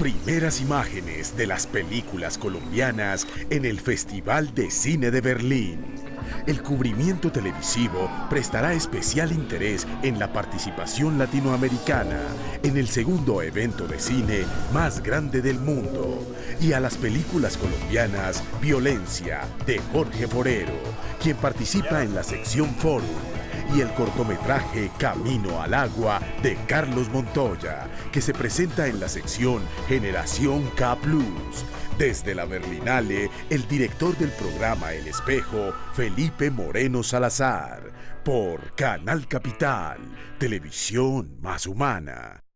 Primeras imágenes de las películas colombianas en el Festival de Cine de Berlín. El cubrimiento televisivo prestará especial interés en la participación latinoamericana en el segundo evento de cine más grande del mundo y a las películas colombianas Violencia de Jorge Forero, quien participa en la sección Forum y el cortometraje Camino al Agua de Carlos Montoya, que se presenta en la sección Generación K Desde la Berlinale, el director del programa El Espejo, Felipe Moreno Salazar, por Canal Capital, Televisión Más Humana.